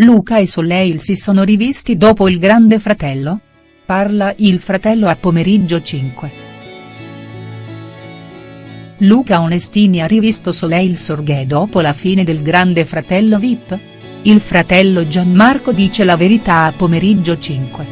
Luca e Soleil si sono rivisti dopo il grande fratello? Parla il fratello a pomeriggio 5. Luca Onestini ha rivisto Soleil Sorghe dopo la fine del grande fratello Vip? Il fratello Gianmarco dice la verità a pomeriggio 5.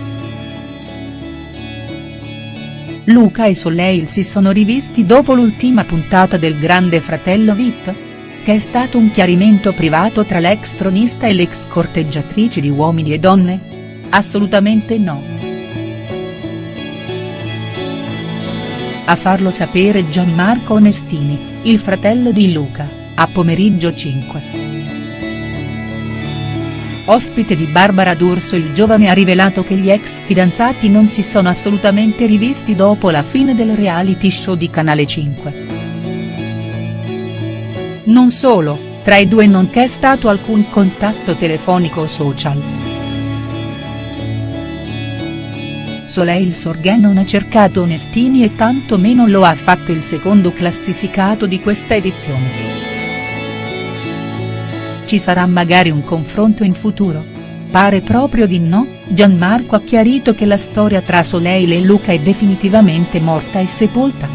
Luca e Soleil si sono rivisti dopo l'ultima puntata del grande fratello Vip? Che è stato un chiarimento privato tra l'ex tronista e l'ex corteggiatrice di Uomini e Donne? Assolutamente no. A farlo sapere Gianmarco Onestini, il fratello di Luca, a pomeriggio 5. Ospite di Barbara D'Urso il giovane ha rivelato che gli ex fidanzati non si sono assolutamente rivisti dopo la fine del reality show di Canale 5. Non solo, tra i due non c'è stato alcun contatto telefonico o social. Soleil Sorghe non ha cercato Onestini e tanto meno lo ha fatto il secondo classificato di questa edizione. Ci sarà magari un confronto in futuro? Pare proprio di no, Gianmarco ha chiarito che la storia tra Soleil e Luca è definitivamente morta e sepolta.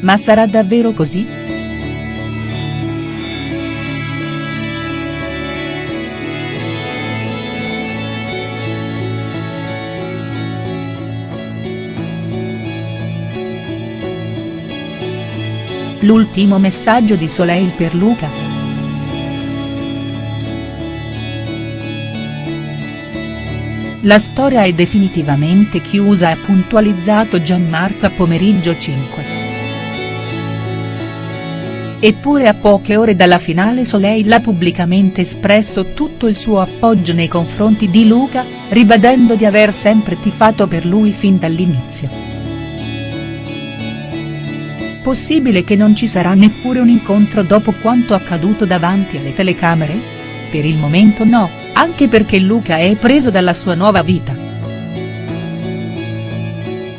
Ma sarà davvero così?. L'ultimo messaggio di Soleil per Luca. La storia è definitivamente chiusa ha puntualizzato Gianmarco a pomeriggio 5. Eppure a poche ore dalla finale Soleil ha pubblicamente espresso tutto il suo appoggio nei confronti di Luca, ribadendo di aver sempre tifato per lui fin dall'inizio. Possibile che non ci sarà neppure un incontro dopo quanto accaduto davanti alle telecamere? Per il momento no, anche perché Luca è preso dalla sua nuova vita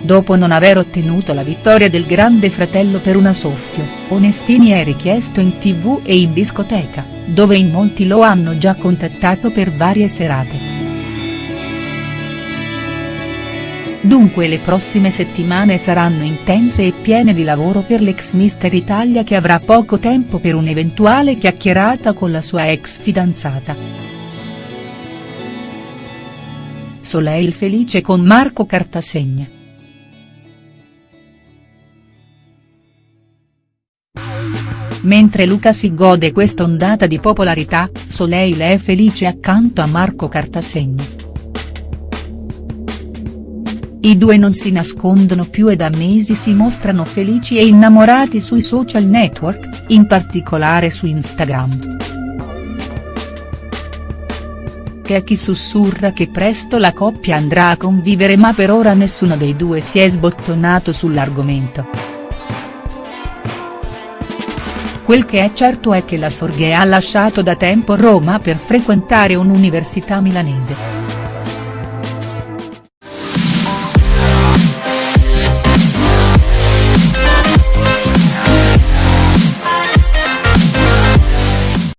dopo non aver ottenuto la vittoria del grande fratello per una soffio, Onestini è richiesto in tv e in discoteca, dove in molti lo hanno già contattato per varie serate. Dunque le prossime settimane saranno intense e piene di lavoro per l'ex Mister Italia che avrà poco tempo per un'eventuale chiacchierata con la sua ex fidanzata. Soleil felice con Marco Cartasegna. Mentre Luca si gode quest'ondata di popolarità, Soleil è felice accanto a Marco Cartasegna. I due non si nascondono più e da mesi si mostrano felici e innamorati sui social network, in particolare su Instagram. Che a chi sussurra che presto la coppia andrà a convivere ma per ora nessuno dei due si è sbottonato sull'argomento. Quel che è certo è che la Sorghe ha lasciato da tempo Roma per frequentare un'università milanese.